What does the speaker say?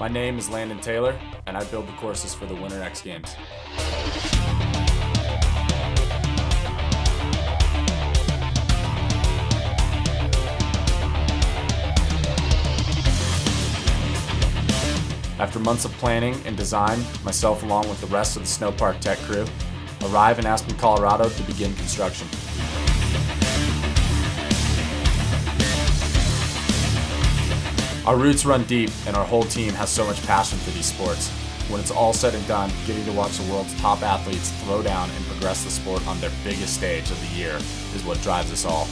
My name is Landon Taylor, and I build the courses for the Winter X Games. After months of planning and design, myself along with the rest of the Snowpark Tech crew arrive in Aspen, Colorado to begin construction. Our roots run deep and our whole team has so much passion for these sports. When it's all said and done, getting to watch the world's top athletes throw down and progress the sport on their biggest stage of the year is what drives us all.